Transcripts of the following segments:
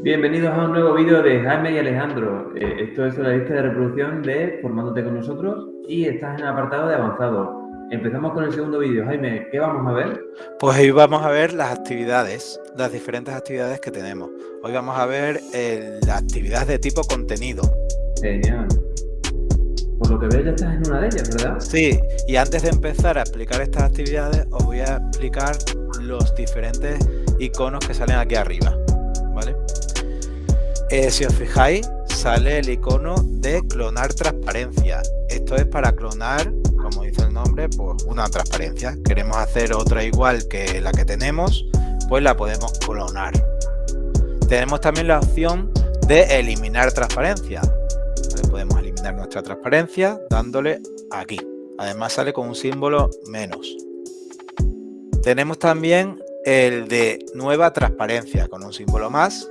Bienvenidos a un nuevo vídeo de Jaime y Alejandro. Eh, esto es la lista de reproducción de Formándote con nosotros y estás en el apartado de avanzado. Empezamos con el segundo vídeo. Jaime, ¿qué vamos a ver? Pues hoy vamos a ver las actividades, las diferentes actividades que tenemos. Hoy vamos a ver eh, la actividad de tipo contenido. Genial. Por lo que veo ya estás en una de ellas, ¿verdad? Sí, y antes de empezar a explicar estas actividades os voy a explicar los diferentes iconos que salen aquí arriba. Si os fijáis, sale el icono de clonar transparencia. Esto es para clonar, como dice el nombre, pues una transparencia. Queremos hacer otra igual que la que tenemos, pues la podemos clonar. Tenemos también la opción de eliminar transparencia. Podemos eliminar nuestra transparencia dándole aquí. Además sale con un símbolo menos. Tenemos también el de nueva transparencia con un símbolo más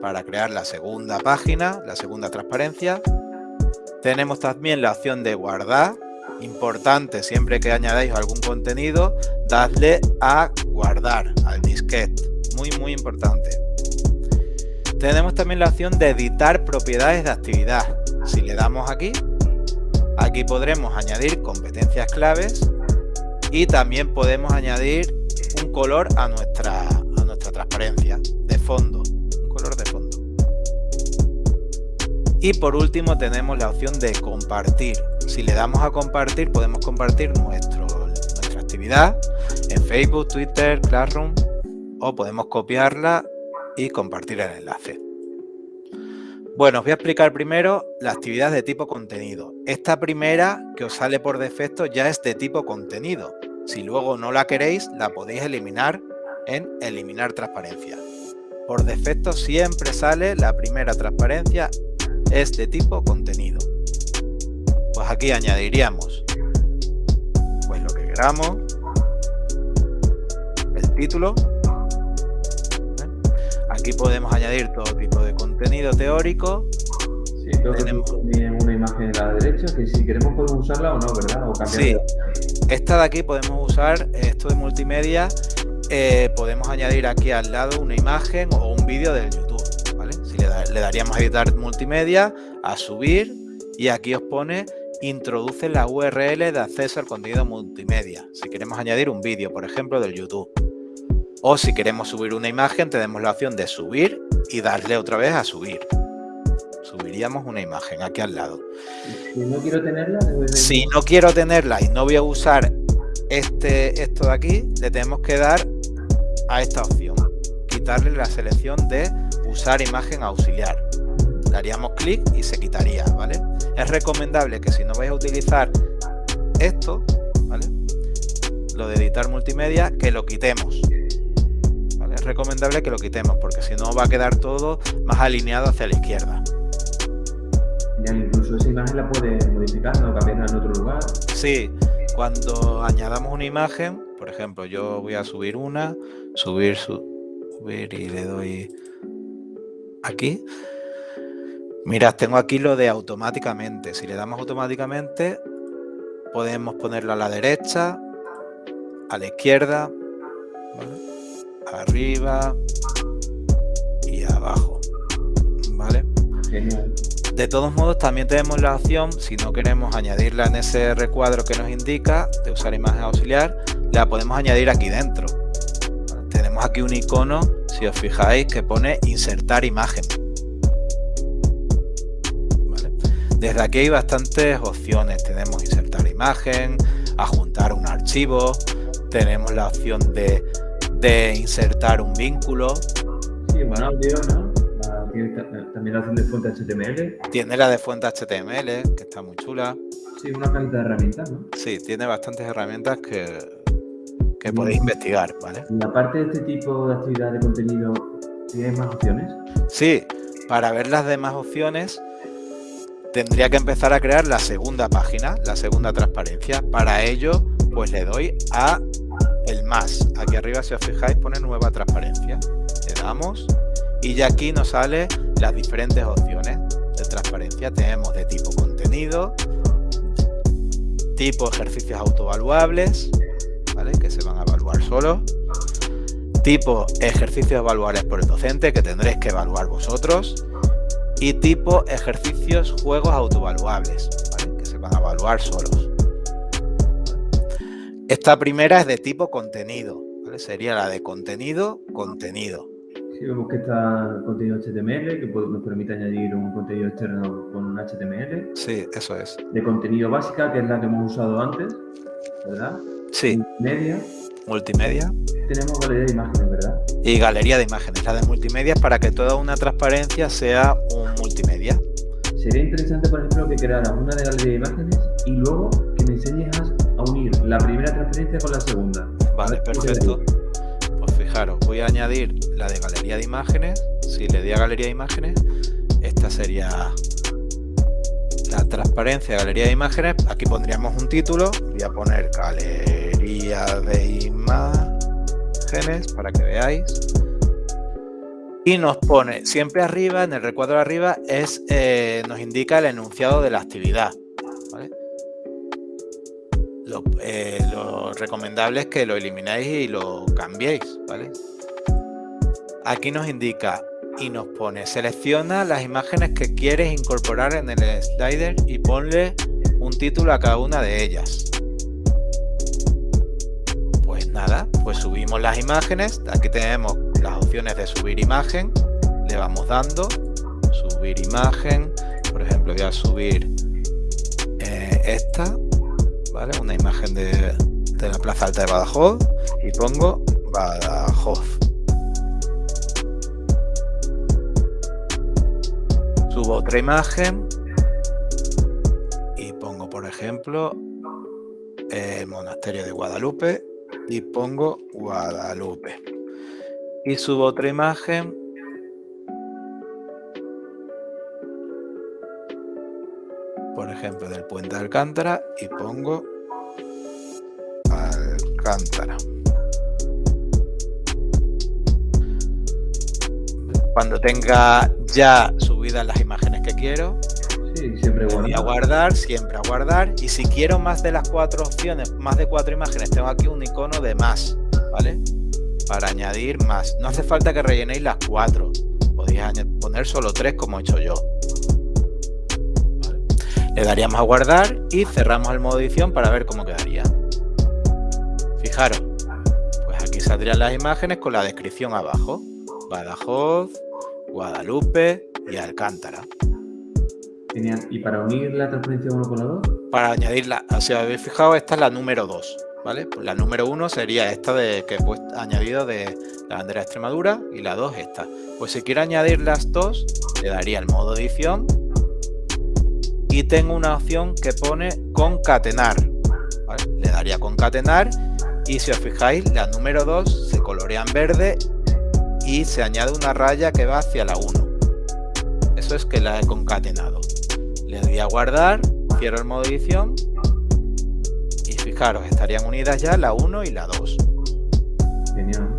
para crear la segunda página, la segunda transparencia. Tenemos también la opción de guardar. Importante, siempre que añadáis algún contenido, dadle a guardar, al disquete. Muy, muy importante. Tenemos también la opción de editar propiedades de actividad. Si le damos aquí, aquí podremos añadir competencias claves y también podemos añadir un color a nuestra, a nuestra transparencia de fondo. Y por último tenemos la opción de compartir. Si le damos a compartir, podemos compartir nuestra actividad en Facebook, Twitter, Classroom o podemos copiarla y compartir el enlace. Bueno, os voy a explicar primero la actividad de tipo contenido. Esta primera que os sale por defecto ya es de tipo contenido. Si luego no la queréis, la podéis eliminar en eliminar transparencia. Por defecto siempre sale la primera transparencia es de tipo contenido. Pues aquí añadiríamos pues lo que queramos, el título. Aquí podemos añadir todo tipo de contenido teórico. Sí, tenemos una imagen a la derecha que si queremos podemos usarla o no, ¿verdad? O sí, esta de aquí podemos usar esto de multimedia. Eh, podemos añadir aquí al lado una imagen o un vídeo del YouTube le, daríamos a editar multimedia, a subir y aquí os pone introduce la URL de acceso al contenido multimedia. Si queremos añadir un vídeo, por ejemplo, del YouTube. O si queremos subir una imagen, tenemos la opción de subir y darle otra vez a subir. Subiríamos una imagen aquí al lado. Si no quiero tenerla, si no quiero tenerla y no voy a usar este, esto de aquí, le tenemos que dar a esta opción. Quitarle la selección de usar imagen auxiliar. Daríamos clic y se quitaría, ¿vale? Es recomendable que si no vais a utilizar esto, ¿vale? Lo de editar multimedia, que lo quitemos. Es recomendable que lo quitemos porque si no va a quedar todo más alineado hacia la izquierda. Ya incluso esa imagen la puede modificar, ¿no? Cambiarla en otro lugar. Sí, cuando añadamos una imagen, por ejemplo, yo voy a subir una, subir, subir y le doy aquí. Mirad, tengo aquí lo de automáticamente. Si le damos automáticamente, podemos ponerlo a la derecha, a la izquierda, arriba y abajo. ¿Vale? De todos modos, también tenemos la opción, si no queremos añadirla en ese recuadro que nos indica de usar imagen auxiliar, la podemos añadir aquí dentro. Tenemos aquí un icono si os fijáis que pone insertar imagen. Desde aquí hay bastantes opciones. Tenemos insertar imagen, adjuntar un archivo, tenemos la opción de, insertar un vínculo. Sí, bueno, ¿no? también la opción de fuente HTML. Tiene la de fuente HTML, que está muy chula. Sí, una cantidad de herramientas, ¿no? Sí, tiene bastantes herramientas que que podéis investigar, ¿vale? Y aparte de este tipo de actividad de contenido, ¿tienes más opciones? Sí, para ver las demás opciones tendría que empezar a crear la segunda página, la segunda transparencia. Para ello, pues le doy a el más. Aquí arriba, si os fijáis, pone nueva transparencia. Le damos y ya aquí nos sale las diferentes opciones de transparencia. Tenemos de tipo contenido, tipo ejercicios autovaluables, solos. Tipo ejercicios evaluables por el docente, que tendréis que evaluar vosotros. Y tipo ejercicios juegos autoevaluables, que se van a evaluar solos. Esta primera es de tipo contenido, sería la de contenido, contenido. Sí, vemos que está contenido HTML, que nos permite añadir un contenido externo con un HTML. Sí, eso es. De contenido básica, que es la que hemos usado antes, ¿verdad? Sí. Multimedia. Multimedia. Tenemos galería de imágenes, ¿verdad? Y galería de imágenes. La de multimedia para que toda una transparencia sea un multimedia. Sería interesante, por ejemplo, que crearas una de galería de imágenes y luego que me enseñes a unir la primera transparencia con la segunda. Vale, perfecto fijaros, voy a añadir la de galería de imágenes. Si le di a galería de imágenes, esta sería la transparencia de galería de imágenes. Aquí pondríamos un título. Voy a poner galería de imágenes para que veáis. Y nos pone siempre arriba, en el recuadro de arriba, es, eh, nos indica el enunciado de la actividad. Eh, lo, recomendable es que lo elimináis y lo cambiéis, ¿vale? Aquí nos indica y nos pone, selecciona las imágenes que quieres incorporar en el slider y ponle un título a cada una de ellas. Nada, pues subimos las imágenes, aquí tenemos las opciones de subir imagen, le vamos dando, subir imagen, por ejemplo voy a subir eh, esta, una imagen de, la Plaza Alta de Badajoz. Y pongo Badajoz. Subo otra imagen. Y pongo, por ejemplo, el monasterio de Guadalupe y pongo Guadalupe. Y subo otra imagen por ejemplo, del puente de Alcántara y pongo Alcántara. Cuando tenga ya subidas las imágenes que quiero, siempre voy a guardar, siempre a guardar. Y si quiero más de las cuatro opciones, más de cuatro imágenes, tengo aquí un icono de más, ¿vale? Para añadir más. No hace falta que rellenéis las cuatro. Podéis poner solo tres como he hecho yo. Le daríamos a guardar y cerramos el modo edición para ver cómo quedaría. Fijaros, pues aquí saldrían las imágenes con la descripción abajo. Badajoz, Guadalupe y Alcántara. ¿Y para unir la transparencia uno con la 2? Para añadirla, si habéis fijado, esta es la número 2. ¿Vale? Pues la número 1 sería esta de que he añadido de la bandera de Extremadura y la 2 esta. Pues si quiero añadir las dos, le daría el modo edición y tengo una opción que pone concatenar. Le daría concatenar y si os fijáis la número 2 se colorea en verde y se añade una raya que va hacia la 1. Es que la he concatenado. Le doy a guardar, cierro el modo edición y fijaros, estarían unidas ya la 1 y la 2. Genial.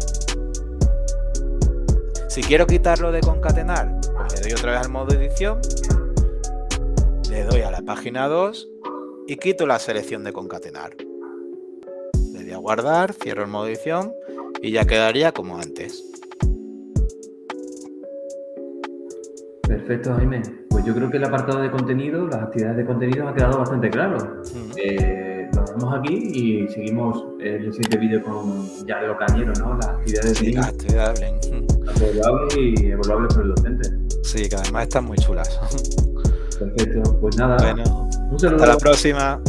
Si quiero quitarlo de concatenar, pues le doy otra vez al modo edición le doy a la página 2 y quito la selección de concatenar. Le doy a guardar, cierro el modo edición y ya quedaría como antes. Perfecto, Jaime. Pues yo creo que el apartado de contenido, las actividades de contenido ha quedado bastante claro. Eh, lo dejamos aquí y seguimos el siguiente vídeo con ya lo cañero, ¿no? Las actividades sí, de las actividades Evaluables y evaluables por el docente. Sí, que además están muy chulas. Perfecto, pues nada. Bueno, hasta la próxima.